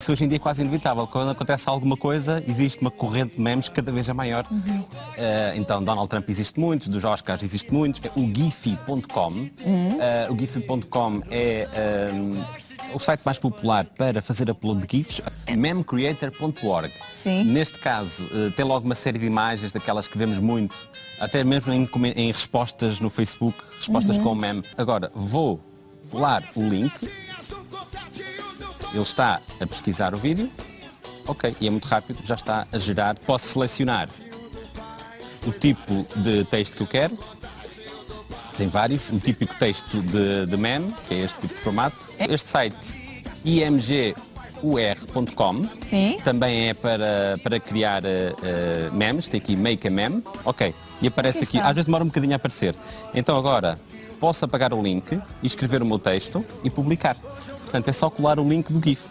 Isso hoje em dia é quase inevitável. Quando acontece alguma coisa, existe uma corrente de memes cada vez é maior. Uhum. Eh, então, Donald Trump existe muitos, dos Oscars existe muitos. O Giphy.com. Uhum. Eh, o Giphy.com é eh, o site mais popular para fazer upload de GIFs. Memcreator.org. Neste caso, eh, tem logo uma série de imagens daquelas que vemos muito, até mesmo em, em respostas no Facebook, respostas Uhum. com meme. Agora, vou colar o link ele está a pesquisar o vídeo, ok, e é muito rápido, já está a gerar. Posso selecionar o tipo de texto que eu quero, tem vários, um típico texto de, de meme, que é este tipo de formato. Este site, imgur.com, também é para, para criar eh, memes, tem aqui Make a Meme, ok, e aparece Aqui aqui, às vezes demora um bocadinho a aparecer. Então agora posso apagar o link escrever o meu texto e publicar. Portanto, é só colar o link do GIF.